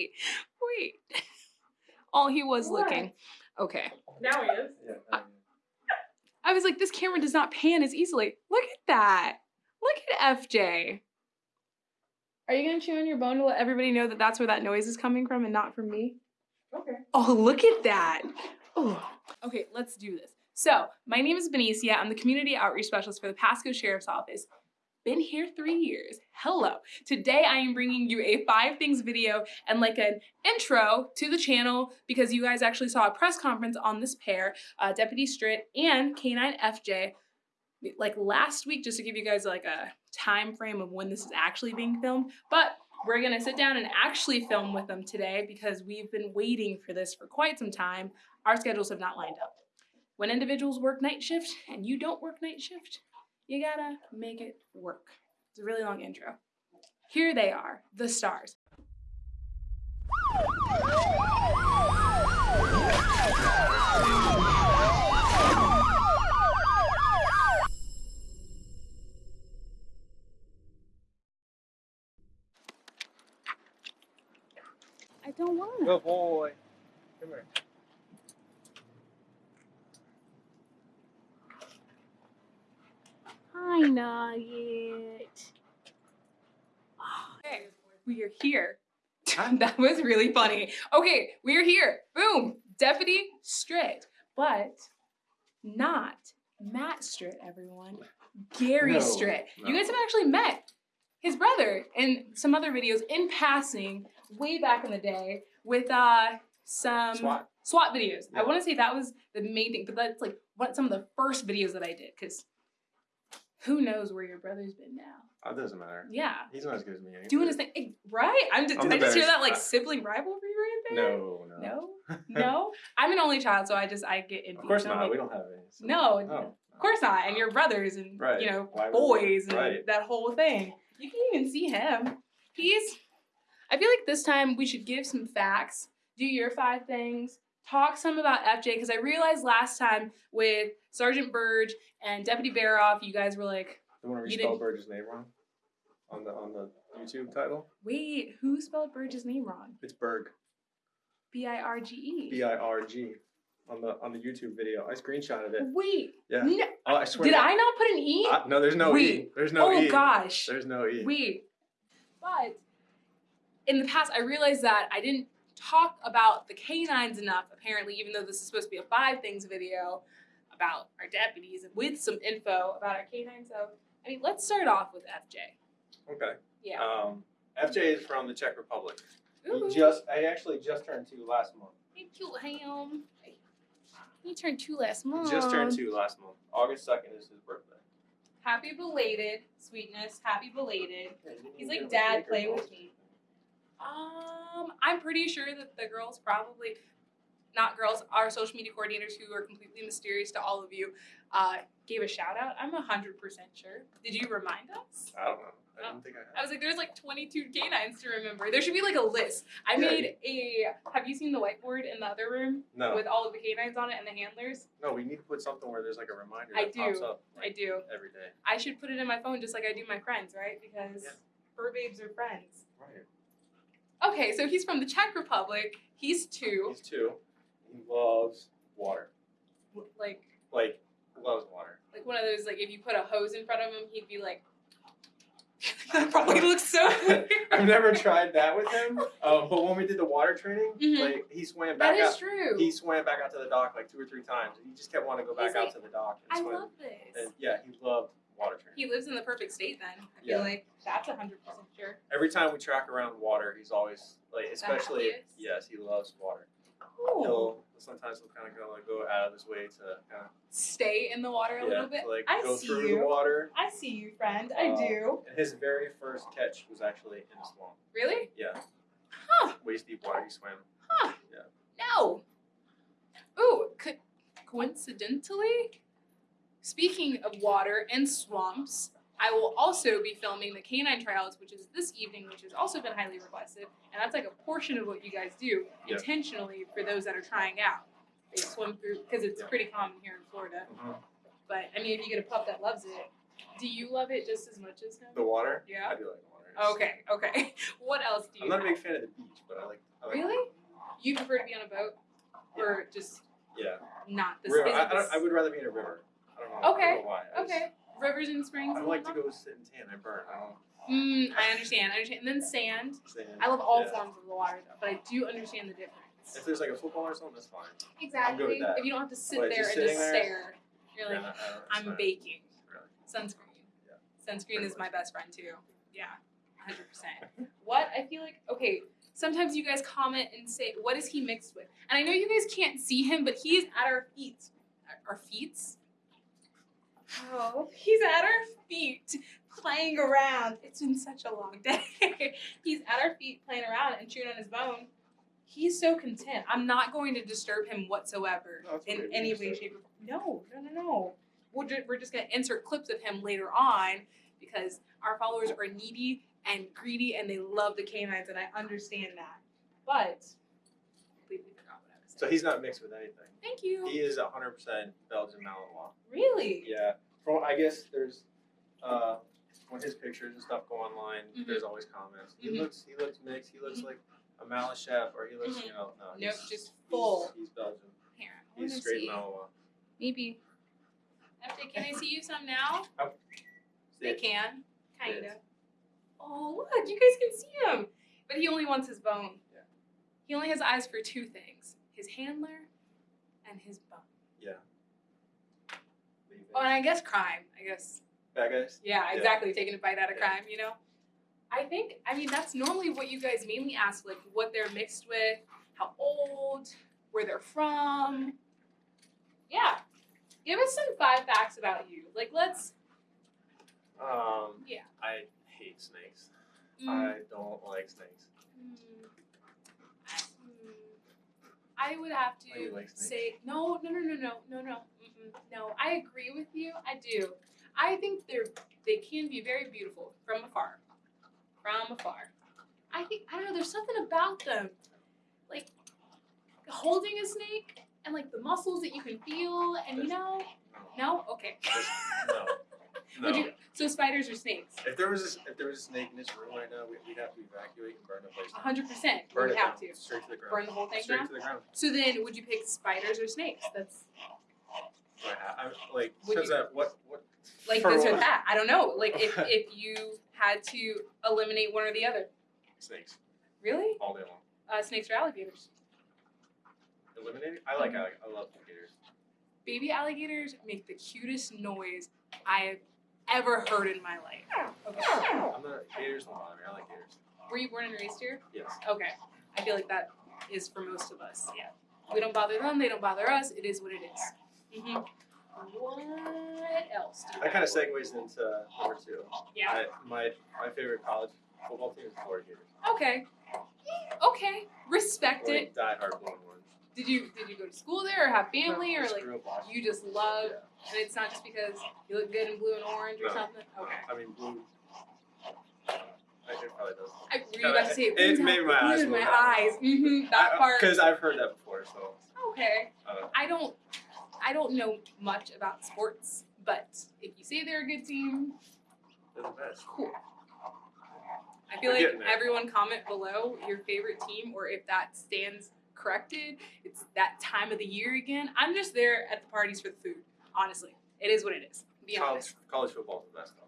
wait, wait. Oh, he was What? looking. Okay. Now he is. Yeah. I was like, this camera does not pan as easily. Look at that. Look at FJ. Are you gonna chew on your bone to let everybody know that that's where that noise is coming from and not from me? Okay. Oh, look at that. Oh. Okay, let's do this. So, my name is Benicia. I'm the community outreach specialist for the Pasco Sheriff's Office. Been here three years. Hello. Today I am bringing you a five things video and like an intro to the channel because you guys actually saw a press conference on this pair, uh, Deputy Stritt and K9 FJ, like last week, just to give you guys like a time frame of when this is actually being filmed. But we're gonna sit down and actually film with them today because we've been waiting for this for quite some time. Our schedules have not lined up. When individuals work night shift and you don't work night shift, you gotta make it work. It's a really long intro. Here they are, the stars. I don't want Good boy. Come here. Hi, Nugget. Okay, we are here. that was really funny. Okay, we're here. Boom. Deputy Stritt, but not Matt Stritt, everyone. Gary No, Stritt. You guys have actually met his brother in some other videos in passing way back in the day with uh some SWAT. SWAT videos. I want to say that was the main thing, but that's like what some of the first videos that I did because who knows where your brother's been now? Oh, it doesn't matter. Yeah, He's not as good as me. doing his thing, right? I'm just, I'm did I just hear that like uh, sibling rivalry right there? No, no. no, no. I'm an only child, so I just I get envious. of course not. like, we don't have any. so- No, oh, No. of course not. And your brothers and Right. you know Why boys and Right. that whole thing. You can even see him. He's. I feel like this time we should give some facts. Do your five things. Talk some about FJ because I realized last time with Sergeant Burge and Deputy Baroff, you guys were like, you want to You respell Burge's name wrong? On the on the YouTube title? "Wait, who spelled Burge's name wrong? It's Berg. B I R G E." B I R G. On the on the YouTube video. I screenshotted it. Wait, Yeah. no, Oh, I swear. did I not put an E? Uh, no, there's no E. There's no oh E. Oh gosh. There's no E. Wait. But in the past, I realized that I didn't talk about the canines enough, apparently, even though this is supposed to be a five things video about our deputies and with some info about our canines. So, I mean, let's start off with FJ. Okay. Yeah. Um, FJ is from the Czech Republic. Ooh. He just I actually just turned two last month. Hey, cute ham. He turned two last He month. just turned two last month. August second is his birthday. Happy belated, sweetness. Happy belated. Yeah, you didn't He's like, give him a "Dad, play with me." Um, I'm pretty sure that the girls probably, not girls, our social media coordinators who are completely mysterious to all of you, uh, gave a shout out. I'm hundred percent sure. Did you remind us? I don't know. I Oh. didn't think I I was like, there's like 22 canines to remember. There should be like a list. I Yeah. made a. Have you seen the whiteboard in the other room No, with all of the canines on it and the handlers? no. We need to put something where there's like a reminder I that pops do. up I like, do. every day. I should put it in my phone just like I do my friends, right? Because Yeah. fur babes are friends. Right. Okay, so he's from the Czech Republic. He's two. He's two. He loves water. Like Like loves water. like one of those like if you put a hose in front of him, he'd be like. that probably looks so weird. I've never tried that with him. Um, but when we did the water training, Mhm. like he swam back is out. true. He swam back out to the dock like two or three times. and He just kept wanting to go back He's out like, to the dock and I swim. love this. And yeah, he loved water. He lives in the perfect state then. I feel Yeah. like that's a hundred percent sure. Every time we track around water, he's always like, especially yes, he loves water. Cool. He'll sometimes he'll kind of go like go out of his way to kind of Stay in the water a yeah, little bit. to, like I go see through you. the water. I see you, friend. I Uh, do. And his very first catch was actually in a swamp. Really? Yeah, Huh. waist deep water. He swam. Huh. Yeah. No. Ooh, co- coincidentally, speaking of water and swamps, I will also be filming the canine tryouts, which is this evening, which has also been highly requested, and that's like a portion of what you guys do Yeah. intentionally for those that are trying out. They swim through because it's Yeah. pretty common here in Florida. Mm-hmm. But I mean, if you get a pup that loves it, do you love it just as much as him? The water. Yeah. I do like the water. Okay. Okay. What else do you? I'm not a big fan of the beach, but I like I like- Really? You prefer to be on a boat, or just Yeah. not the River. I, I, I would rather be in a river. I don't know. I don't Okay, know why. I just- Okay, rivers and springs. I like to go sit and tan. I burn. I don't. Mm, I understand. I understand. And then sand. Stand. I love all yeah. forms of the water, though, but I do understand the difference. If there's like a football or something, that's fine. Exactly. that. If you don't have to sit But there just and just sitting there, stare, you're Yeah, like, I don't- it's I'm fine. baking. Really. Sunscreen. Yeah. Sunscreen Pretty is my best friend too. Yeah, hundred percent. What I feel like okay. Sometimes you guys comment and say, "What is he mixed with?" And I know you guys can't see him, but he is at our feet. Our feet. Oh, he's at our feet playing around. It's been such a long day. he's at our feet playing around and chewing on his bone. He's so content. I'm not going to disturb him whatsoever No, in any way, shape, or No, no, no, no. We're, ju- we're just going to insert clips of him later on because our followers are needy and greedy and they love the canines, and I understand that. But, completely forgot what I was saying. So he's not mixed with anything. Thank you. He is 100% Belgian Malinois. really? Yeah. From I guess there's uh when his pictures and stuff go online, Mhm. there's always comments. He Mhm. looks he looks mixed. He looks Mhm. like a Malachef or he looks Mhm. you know no. Nope, he's- just full. He's, Belgian. Here, I He's straight see. Malinois. Maybe. FJ, can I see you some now? They Yeah. can, kind of. Oh, look, you guys can see him. But he only wants his bone. Yeah. He only has eyes for two things his handler and his. Leave it. Oh, and I guess crime. I guess. Bad guys. Yeah, Yeah. exactly. Taking a bite out of Yeah. crime, you know? I think, I mean, that's normally what you guys mainly ask, like what they're mixed with, how old, where they're from. Yeah. Give us some five facts about you. Like, let's. Um. Yeah. I hate snakes. mm, I don't like snakes. mm, I would have Oh, to like say no, no, no, no, no, no, no, mm-mm, no. I agree with you. I do. I think they're they can be very beautiful from afar, from afar. I think I don't know. There's something about them, like holding a snake and like the muscles that you can feel, and you know, no, okay. No. No. Would you? So spiders or snakes? If there was a, if there was a snake in this room right now, we, we'd have to evacuate and burn the place. down. hundred percent. Burn Would it have down, to straight to the ground. burn the whole thing straight down. to the ground. So then, would you pick spiders or snakes? That's I like Would since you- that what what like this or that. I don't know. Like if if you had to eliminate one or the other. snakes Really? all day long. Uh, snakes or alligators? Eliminated? I like I love alligators. Baby alligators make the cutest noise I have ever heard in my life. Okay. I'm not gators don't bother me. I like gators. Were you born and raised here? Yes. Okay. I feel like that is for most of us. Yeah. We don't bother them. They don't bother us. It is what it is. Mm-hmm. What else? That kind of segues into number two. Yeah. I, my my favorite college football team is the Florida Gators. Okay. Okay. Respect it. Die hard orange. Did you did you go to school there or have family No, or like grew up watching. you just love Yeah. And it's not just because you look good in blue and orange or No. something? Okay. I mean blue. I it probably does. I were you about to say It "Ooh, made that my eyes blue in move. my eyes. Mm-hmm. That part. Because I've heard that before, so. Okay. Uh, I don't I don't know much about sports, but if you say they're a good team, they're the best. cool. I feel We're like everyone comment below your favorite team or if that stands corrected. It's that time of the year again. I'm just there at the parties for the food. Honestly, it is what it is. Be honest. College, college football is the best though.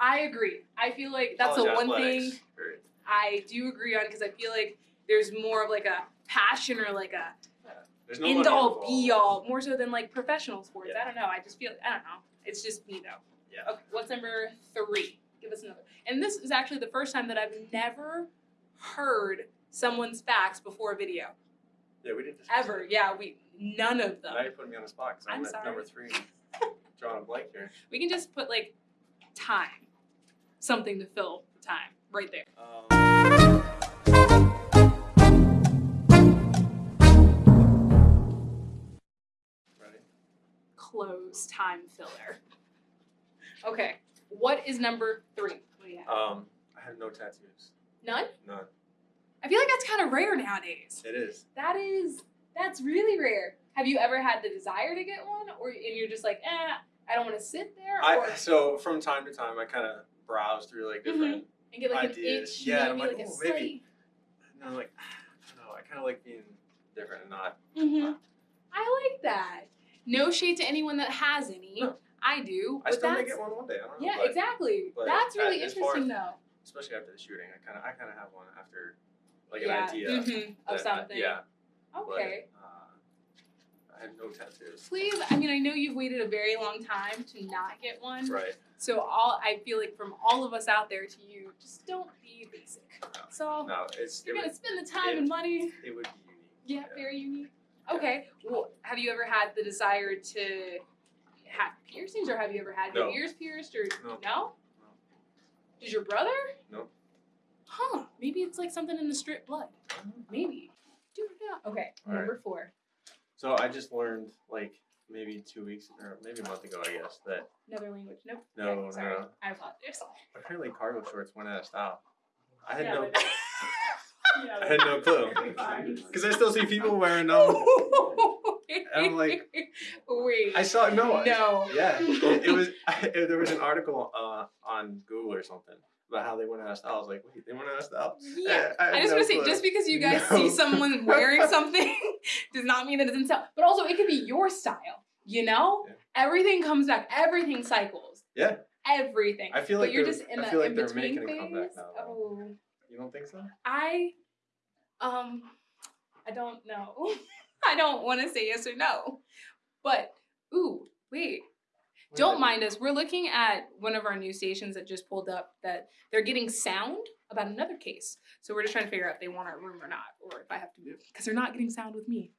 I agree. I feel like that's the one thing period. I do agree on because I feel like there's more of like a passion or like a There's no end all be all more so than like professional sports. Yeah. I don't know. I just feel I don't know. It's just me though. Yeah. Okay, what's number three? Give us another. And this is actually the first time that I've never heard someone's facts before a video Yeah, we didn't discuss ever. it. Yeah, we none of them. Now you're putting me on the spot because I'm, I'm at sorry. number three. Drawing a blank here. We can just put like time, something to fill the time right there. Um, ready? Close time filler. Okay, what is number three? What do you have? Um, I have no tattoos. None. None. I feel like that's kind of rare nowadays. It is. That is that's really rare. Have you ever had the desire to get one, or and you're just like, eh, I don't want to sit there, or I so from time to time I kind of browse through like different. and get like ideas. an itch, Yeah, and I'm like, like, "Oh, maybe." slight- And I'm like, i kind of like being different and not. Mm-hmm. I like that. No shade to anyone that has any. No. I do. I still may get one one day. I don't know. Yeah, but exactly. but That's really interesting, as- though. Especially after the shooting, I kind of I kind of have one after like yeah. an idea mhm, of I- something. yeah. Okay. But, uh, I have no tattoos. Please, I mean, I know you've waited a very long time to not get one. Right. So all I feel like from all of us out there to you, just don't be basic. So No, it's you're it gonna would, spend the time it- and money. it would be unique. Yeah, very unique. Okay. Well, have you ever had the desire to have piercings, or have you ever had your ears pierced, or No. no? Does your brother? No. Huh? Maybe it's like something in the Stritt blood. Maybe. Okay. All right. Number four. So I just learned like maybe two weeks or maybe a month ago, I guess, that Another language. Nope. No, Okay, sorry. no. I apologize. apparently cargo shorts went out of style. I had Yeah, no, I had no clue. Because I still see people wearing them. I'm like- wait. I saw no. No. Yeah, it, it was. it- there was an article uh, on Google or something about how they went out of style. I was like, wait, they went out of style. Yeah. I, I just no want to say, just because you guys No. see someone wearing something does not mean that it's in style. But also, it could be your style. You know, Yeah. everything comes back. Everything cycles. Yeah. Everything. I feel but like you're they're- just in I the feel like in they're between making a comeback phase. now. Oh, You don't think so? I, um, I don't know. I don't want to say yes or no, but ooh, wait. Don't mind us. We're looking at one of our news stations that just pulled up that they're getting sound about another case. So we're just trying to figure out if they want our room or not, or if I have to move because they're not getting sound with me.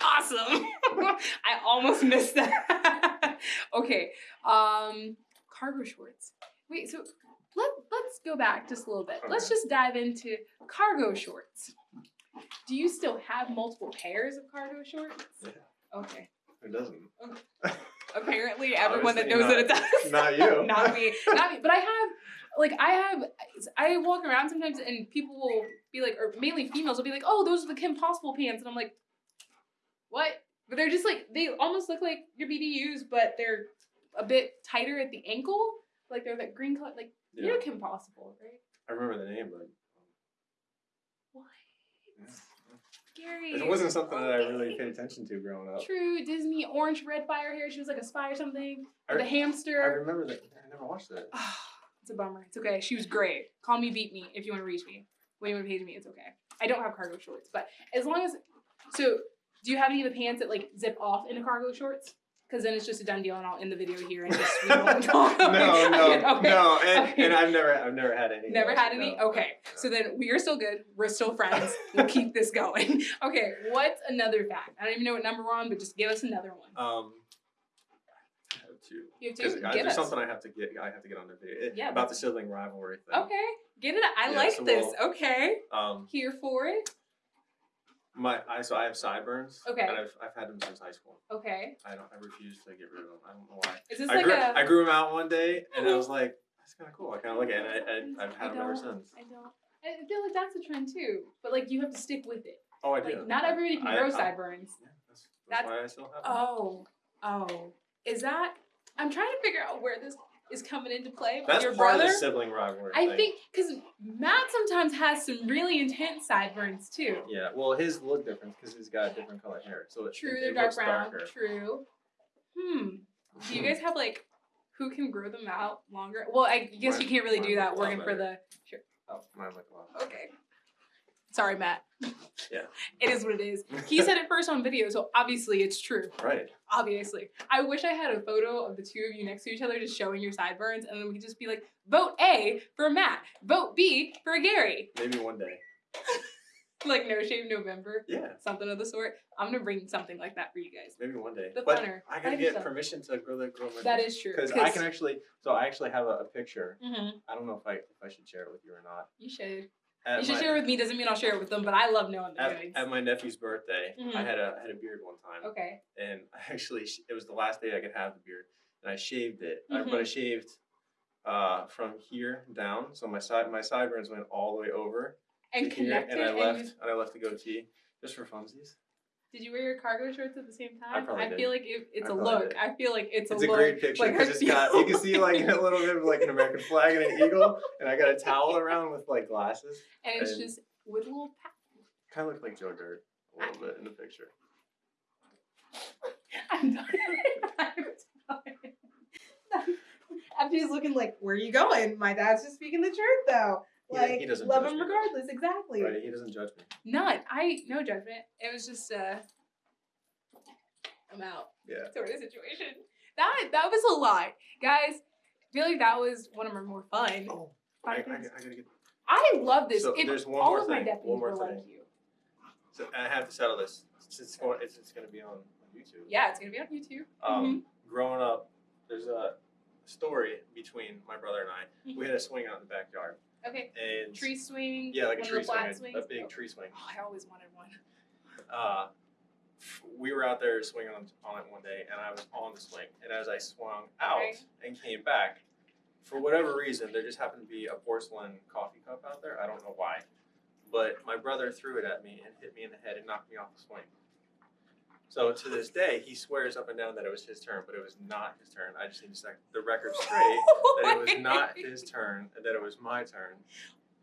Awesome! I almost missed that. okay, um, cargo shorts. Wait, so let let's go back just a little bit. Let's just dive into cargo shorts. Do you still have multiple pairs of cargo shorts? Yeah. Okay. It doesn't. Apparently, everyone that knows that it does. Not you. not me. Not me. But I have, like, I have, I walk around sometimes and people will be like, or mainly females will be like, oh, those are the Kim Possible pants. And I'm like, what? But they're just like, they almost look like your BDUs, but they're a bit tighter at the ankle. Like they're that green color. Like, you know Kim Possible, right? I remember the name, but um, What? yeah. Scary. it wasn't something that I really paid attention to growing up. True, Disney orange red fire hair. She was like a spy or something. I, With a I hamster. remember that. I never watched it. Ah, it's a bummer. It's okay. She was great. Call me, beat me if you want to reach me. When you want to page me, it's okay. I don't have cargo shorts, but as long as. So, do you have any of the pants that like zip off into cargo shorts? Because then it's just a done deal, and I'll end the video here and just. we won't talk. no, no, okay. no, and, Okay. and I've never, I've never had any. Never had any? no. Okay. So then we are still good. We're still friends. We'll keep this going. Okay, what's another fact? I don't even know what number we're on, but just give us another one. Um, I have two. You have to give there's us. something I have to get. I have to get on the video Yeah, about the sibling rivalry thing. Okay, get it. I Yeah, like so this. we'll- okay, Um, here for it. My, I so I have sideburns. Okay. And I've, I've had them since high school. Okay, I don't. I refuse to get rid of them. I don't know why. is this I like grew, a? I grew them out one day, and I was like, that's kind of cool. I kind of like it, and I, I, I've I had them ever since. I don't. I feel like that's a trend too, but like you have to stick with it. Oh, I do. Like not everybody can I- grow I- sideburns. Yeah, that's, that's That's- why I still have them. Oh, oh, is that? I'm trying to figure out where this is coming into play with That's your part brother. of the sibling rivalry. I thing. think because Matt sometimes has some really intense sideburns too. Yeah, well, his look different because he's got a different color hair, so True, it, they're it dark brown. darker. True. Hmm. Do you guys have like who can grow them out longer? Well, I guess Mine- you can't really do that working for the. Sure. Mine look a lot. Okay. Sorry, Matt. Yeah. It is what it is. He said it first on video, so obviously it's true. Right. Obviously. I wish I had a photo of the two of you next to each other just showing your sideburns, and then we could just be like, vote A for Matt, vote B for Gary. Maybe one day. Like No Shave November, Yeah. something of the sort. I'm gonna bring something like that for you guys. Maybe one day. The but funner. I gotta get so. permission to grow that grow my. That is true. Because I can actually. So I actually have a, a picture. hmm I don't know if I if I should share it with you or not. You should. You should my, share it with me. Doesn't mean I'll share it with them, but I love knowing the at, at my nephew's birthday, Mhm. I had a I had a beard one time, okay. and I actually it was the last day I could have the beard, and I shaved it, Mm-hmm. but I shaved uh, from here down, so my side my sideburns went all the way over And to here, connected. and I left you- and I left the goatee just for funsies. Did you wear your cargo shorts at the same time? probably did. feel like it, it's I a look. did. I feel like it's, It's a a look. great picture like, because I it's got you can see like a little bit of like an American flag and an eagle, and I got a towel around with like glasses. and it's and- just with little. Kind of looked like Joe Dirt a little bit in the picture. I'm done. I'm done. FJ's looking like, where are you going? My dad's just speaking the truth though. He- Like, he doesn't love judge him me. regardless. Exactly. Right? He doesn't judge me. None. I no judgment. It was just uh, I'm out. Yeah. sort of situation. That that was a lot, guys. I feel like that was one of our more fun. Oh, I, I, I gotta get. I love this. So If there's one all more of my thing, deputies one more were thing. like you. So I have to settle this. It's, it's going. It's, it's gonna be on YouTube. Yeah, it's gonna be on YouTube. Um, growing up, there's a story between my brother and I. We had a swing out in the backyard, Okay. and Tree swing. yeah, like a tree of the flat swing, swings. a big Oh, tree swing. oh, I always wanted one. uh, we were out there swinging on, on it one day, and I was on the swing. And as I swung out Right. and came back, for whatever reason, there just happened to be a porcelain coffee cup out there. I don't know why, but my brother threw it at me and hit me in the head and knocked me off the swing. So to this day, he swears up and down that it was his turn, but it was not his turn. I just need to set the record straight that it was not his turn and that it was my turn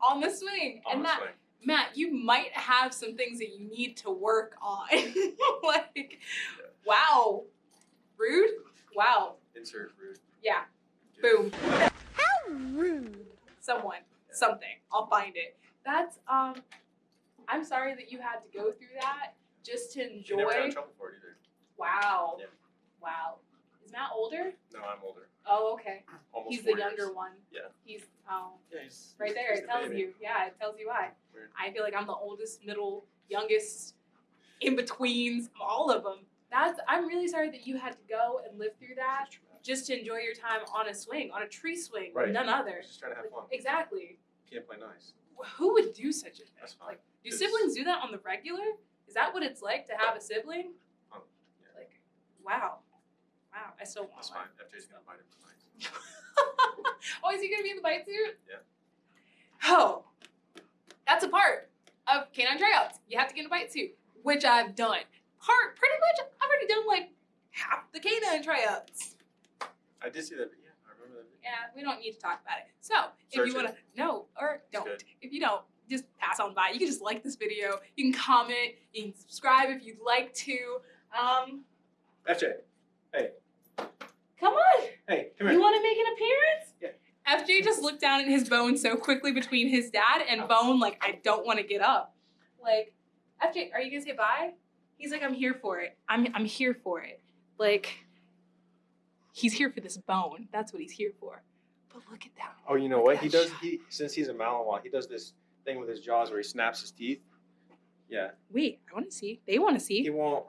on the swing. on and the that swing. Matt, you might have some things that you need to work on. like, wow, rude. Wow, Insert rude. yeah, boom. How rude. Someone, something. I'll find it. That's um. I'm sorry that you had to go through that just to You never got in enjoy. trouble for it either. Wow. Yeah. Wow. Is Matt older? No, I'm older. Oh, okay. Almost He's the four years. younger one. Yeah. He's oh. Yeah, he's Right he's- there, he's it the tells baby. you. Yeah, it tells you why. Weird. I feel like I'm the oldest, middle, youngest, in betweens, all of them. That's. I'm really sorry that you had to go and live through that just to enjoy your time on a swing, on a tree swing, Right. none other. just trying to have fun. Exactly. Can't play nice. Who would do such a thing? That's fine. Like, do It's- siblings do that on the regular? Is that what it's like to have a sibling? Um, yeah. Like, wow, wow. I still want That's one. fine. FJ's gonna bite him tonight. oh, is he gonna be in the bite suit? Yeah. Oh, that's a part of canine tryouts. You have to get in a bite suit, which I've done. Part pretty much. I've already done like half the canine tryouts. I did see that video. I remember that video. Yeah, we don't need to talk about it. So if Search you wanna, no, or don't. If you don't, just pass on by. You can just like this video. You can comment. You can subscribe if you'd like to. Um, FJ, hey. come on. hey, come here. You want to make an appearance? Yeah. FJ just looked down at his bone so quickly between his dad and bone, like, I don't want to get up. Like, FJ, are you gonna say bye? He's like, I'm here for it. I'm I'm here for it. Like, he's here for this bone. That's what he's here for. But look at that. Oh, you know Look what? He does. shot. He since he's a Malinois, he does this thing with his jaws where he snaps his teeth. Yeah, Wait, I want to see. They want to see. he won't.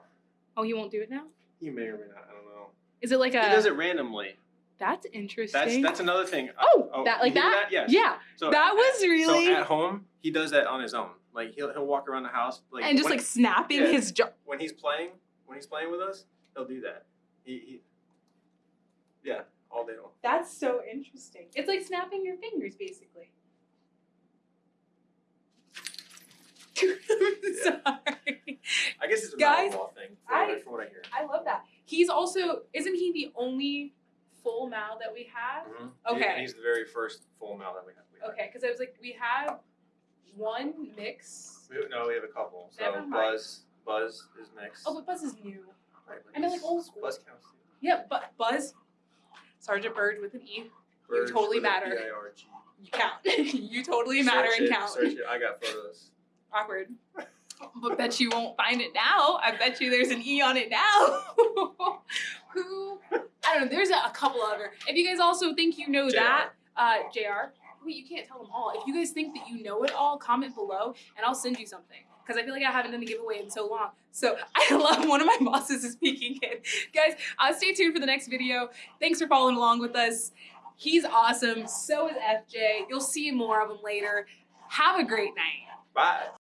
Oh, he won't do it now. He may or may not. I don't know. Is it like a? he does it randomly. That's interesting. That's that's another thing. Oh, oh that like you hear that? Yes. Yeah, So that was really. So at home, he does that on his own. Like he'll he'll walk around the house like and just when, like snapping yeah. his jaw. when he's playing when he's playing with us, he'll do that. He, he yeah, all day long. That's so interesting. It's like snapping your fingers, basically. Sorry. I guess it's a Guys, Malinois thing. From, I- what I, from what I hear. I love that. He's also isn't he the only full mal that we have? Mhm. Okay. And he's the very first full male that we have. We have. Okay, because I was like, we have one mix. We, no, we have a couple. So. Buzz, Buzz is next. Oh, but Buzz is new. Right, I mean, like old school. Buzz counts. too. Yeah, but Buzz, Sergeant Bird with an E. Birds totally matter. B-I-R-G. You count. you totally matter Search and it, count. Search it. I got photos. Awkward. But bet you won't find it now. I bet you there's an E on it now. Who? I don't know. There's a, a couple other. If you guys also think you know JR. that, uh, Jr. Wait, you can't tell them all. If you guys think that you know it all, comment below and I'll send you something. Because I feel like I haven't done a giveaway in so long. So I love one of my bosses is peeking in. Guys, uh, stay tuned for the next video. Thanks for following along with us. He's awesome. So is FJ. You'll see more of him later. Have a great night. Bye.